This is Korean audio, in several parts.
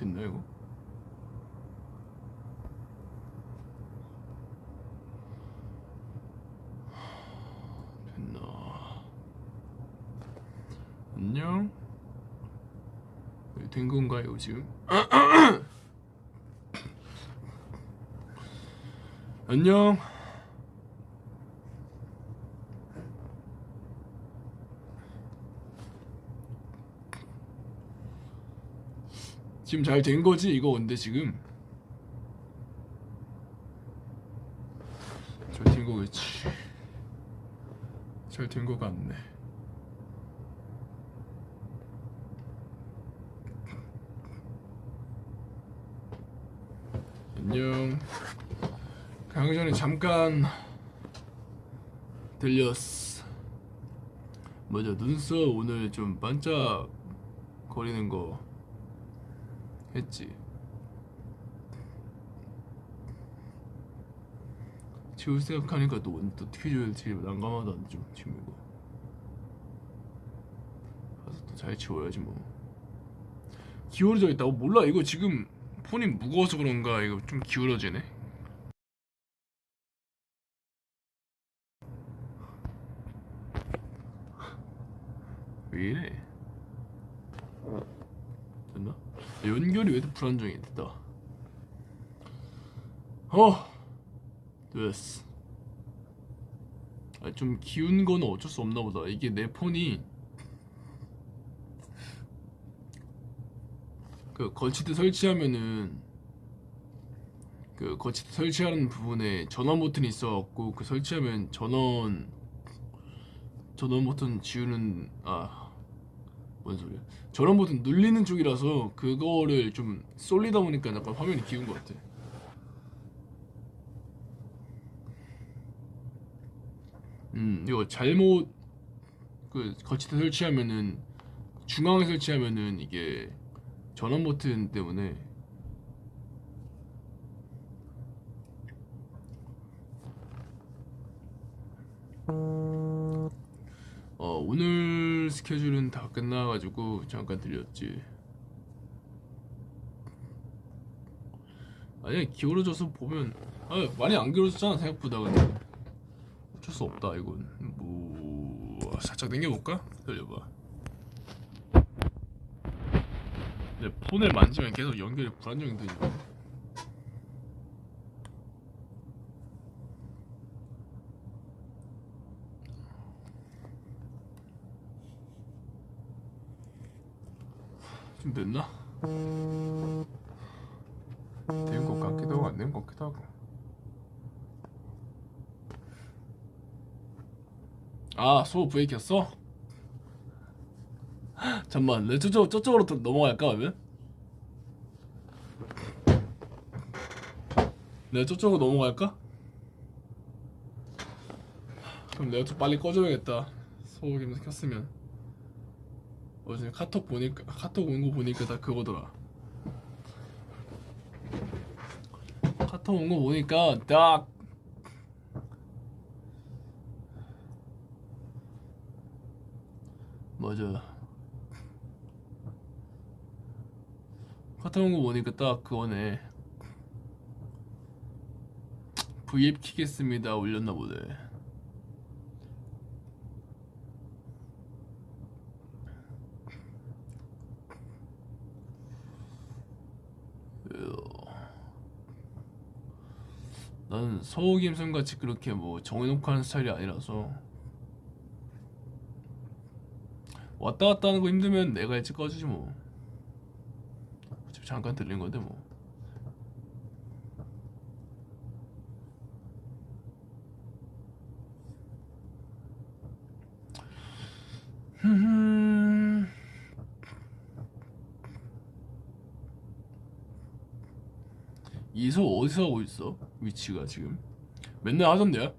됐나 이거? 됐나? 안녕? 네, 된 건가요 지금? 안녕. 지금 잘 된 거지? 이거 근데 지금? 잘 된 거겠지. 잘 된 거 같네. 안녕. 가기 전에 잠깐 들렸어. 맞아 눈썹 오늘 좀 반짝 거리는 거 했지. 지울 생각하니까 또 어떻게 지워야 될지 난감하다 좀 지금 이거. 가서 또 잘 지워야지 뭐. 기울어져 있다고 몰라. 이거 지금 폰이 무거워서 그런가. 이거 좀 기울어지네. 왜 이래? 연결이 왜 이렇게 불안정해 됐다. 어 됐어. 아, 좀 기운 거는 어쩔 수 없나 보다. 이게 내 폰이 그 거치대 설치하면은 그 거치대 설치하는 부분에 전원 버튼이 있어갖고 그 설치하면 전원 전원 버튼 지우는 아 뭔 소리야? 전원 버튼 눌리는 쪽이라서 그거를 좀 쏠리다 보니까 약간 화면이 기운 것 같아. 음 이거 잘못 그 거치대 설치하면은 중앙에 설치하면은 이게 전원 버튼 때문에. 어 오늘 스케줄은 다 끝나가지고 잠깐 들렸지. 아니 기울어져서 보면 아 많이 안 기울어졌잖아 생각보다 근데. 어쩔 수 없다 이건. 뭐 살짝 당겨볼까? 기다려봐. 내 폰을 만지면 계속 연결이 불안정이 되지 좀 됐나? 된 것 같기도 하고 안 된 것 같기도 하고 아 소호 브레이크 켰어? 잠만 내 저쪽, 저쪽으로 또 넘어갈까 그러면? 내가 저쪽으로 넘어갈까? 그럼 내가 좀 빨리 꺼줘야겠다 소호 김 켰으면 어제 카톡 보니까 카톡 온 거 보니까 다 그거더라. 카톡 온 거 보니까 딱 맞아. 카톡 온 거 보니까 딱 그거네. V앱 키겠습니다. 올렸나 보네 나는 서우김선 같이 그렇게 뭐 정해놓고 하는 스타일이 아니라서 왔다 갔다 하는 거 힘들면 내가 일찍 꺼주지 뭐 어차피 잠깐 들린 건데 뭐 흠흠. 이소 어디서 하고 있어? 위치가 지금 맨날 하던데요?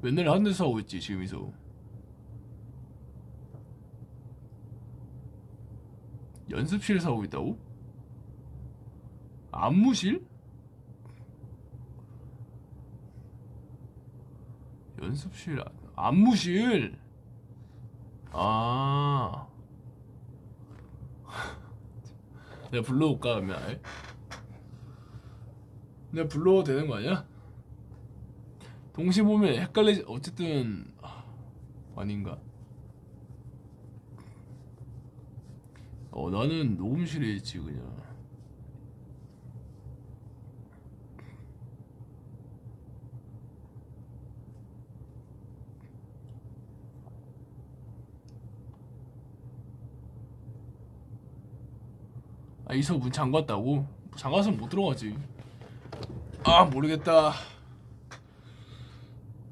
맨날 하는 데서 하고 있지 지금 이소 연습실에서 하고 있다고? 안무실? 연습실 안- 안무실 아 내가 불러올까 그러면? 내가 불러도 되는 거 아니야? 동시 보면 헷갈리지 어쨌든 아, 아닌가? 어 나는 녹음실에 있지 그냥 아 이서 문 잠갔다고? 잠가서 못 들어가지. 아 모르겠다.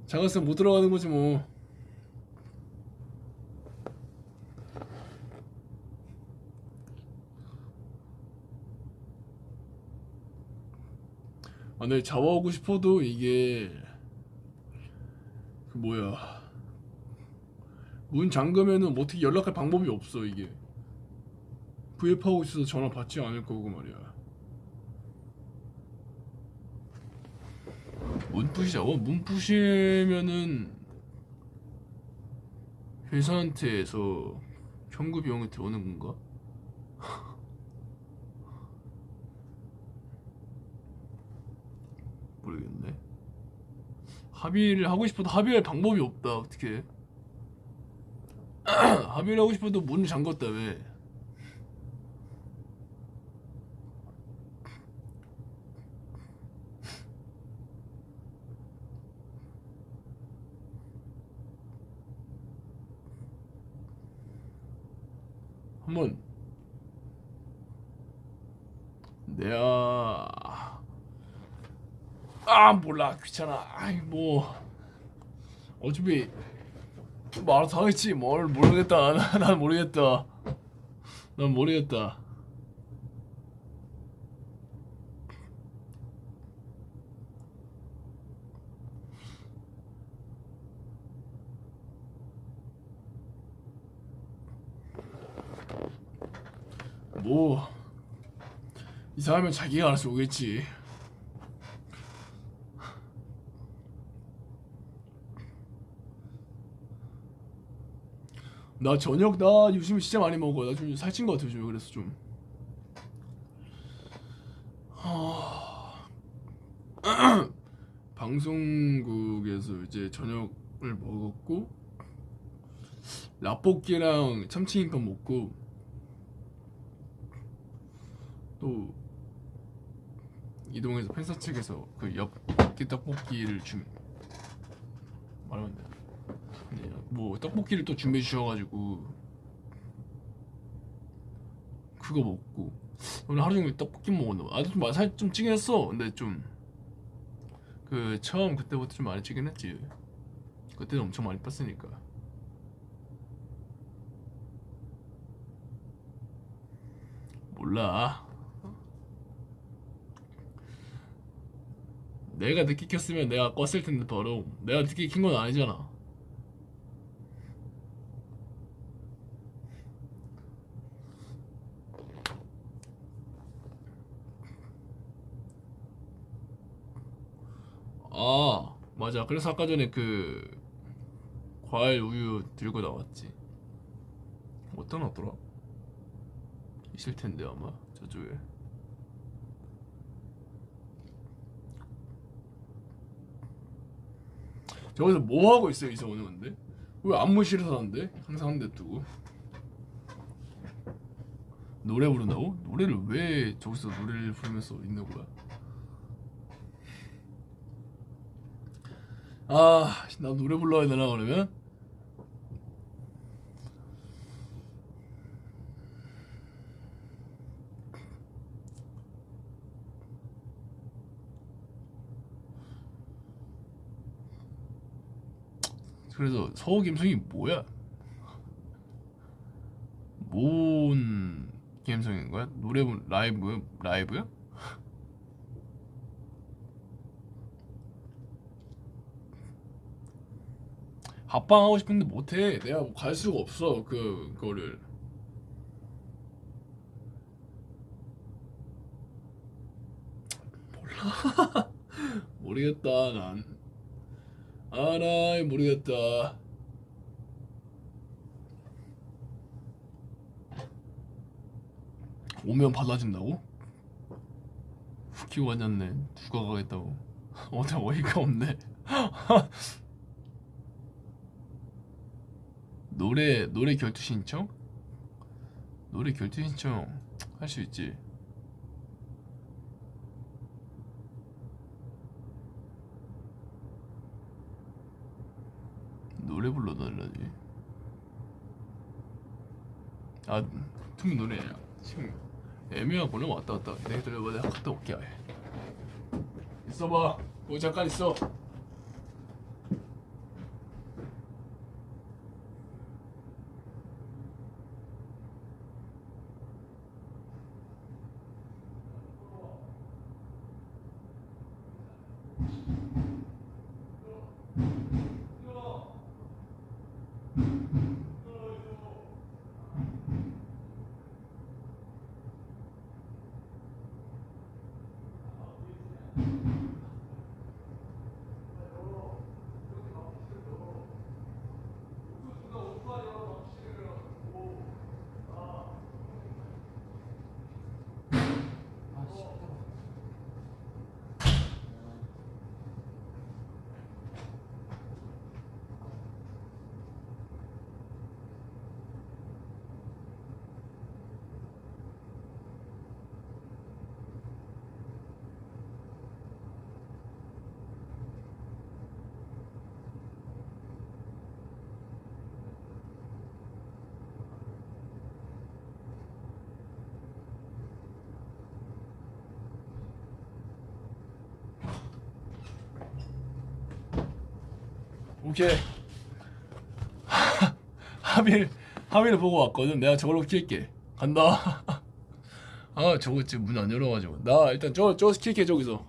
잠갔으면 못 들어가는 거지 뭐. 아, 내 잡아오고 싶어도 이게 그 뭐야. 문 잠그면은 뭐 어떻게 연락할 방법이 없어 이게 구입하고 있어서 전화 받지 않을 거고 말이야 문 부시자고? 문 부시면은 회사한테서 현금 비용이 들어오는 건가? 모르겠네. 합의를 하고 싶어도 합의할 방법이 없다. 어떻게? 합의를 하고 싶어도 문을 잠궜다 왜? 한번 내가 아 몰라. 귀찮아. 아이 뭐 어차피 뭐 알아서 하겠지. 뭘 모르겠다. 난, 난 모르겠다. 난 모르겠다 뭐 이상하면 자기가 알아서 오겠지. 나 저녁 나 요즘에 진짜 많이 먹어. 나 좀 살찐 거 같아 요즘에 그래서 좀. 하... 방송국에서 이제 저녁을 먹었고 라볶이랑 참치김밥 먹고 또 이동해서 팬사 측에서 그 엽기 떡볶이를 준 말하면 돼. 네, 뭐 떡볶이를 또 준비해 주셔가지고 그거 먹고 오늘 하루 종일 떡볶이 먹었나 봐. 아좀 살좀 좀 찌긴 했어. 근데 좀 그 처음 그때부터 좀 많이 찌긴 했지. 그때는 엄청 많이 뺐으니까. 몰라. 내가 늦게 켰으면 내가 껐을 텐데 바로 내가 늦게 킨 건 아니잖아. 아 맞아. 그래서 아까 전에 그 과일 우유 들고 나왔지. 어떤 왔더라? 있을 텐데 아마 저쪽에. 저기서 뭐 하고 있어요 이성훈은 근데? 왜 안무실에서 하는데? 항상 한 대 두고 노래 부른다고? 노래를 왜 저기서 노래를 부르면서 있는 거야? 아, 나 노래 불러야 되나 그러면? 그래서 서우 김성이 뭐야? 뭔 감성인 거야? 노래 부- 라이브 라이브야? 합방 하고 싶은데 못해. 내가 뭐 갈 수가 없어 그 거를. 몰라. 모르겠다 난. 아나 모르겠다. 오면 받아준다고? 웃기고 앉았네. 누가 가겠다고? 어제 어이가 없네. 노래 노래 결투 신청? 노래 결투 신청 할 수 있지. 노래 불러달라지. 아, 투미 노래 지금 애매하구나 왔다 갔다. 내가 들려봐 내가 갔다 올게. 있어봐. 뭐 잠깐 있어. 오케이. 하빌 하빌을 보고 왔거든. 내가 저걸로 킬게. 간다. 아 저거 지금 문 안 열어가지고 나 일단 저 저 킬게 저기서.